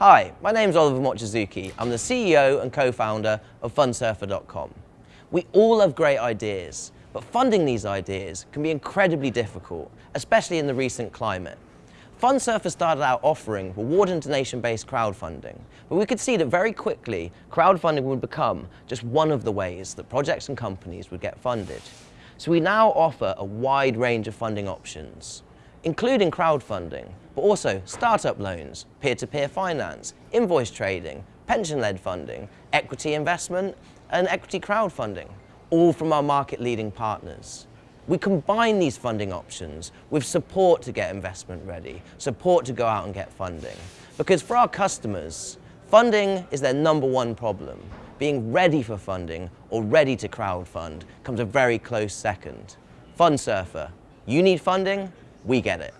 Hi, my name is Oliver Mochizuki. I'm the CEO and co-founder of Fundsurfer.com. We all have great ideas, but funding these ideas can be incredibly difficult, especially in the recent climate. Fundsurfer started out offering reward and donation-based crowdfunding, but we could see that very quickly crowdfunding would become just one of the ways that projects and companies would get funded. So we now offer a wide range of funding options, including crowdfunding, but also startup loans, peer-to-peer -peer finance, invoice trading, pension-led funding, equity investment, and equity crowdfunding, all from our market-leading partners. We combine these funding options with support to get investment ready, support to go out and get funding. Because for our customers, funding is their number one problem. Being ready for funding or ready to crowdfund comes a very close second. Fundsurfer, you need funding, we get it.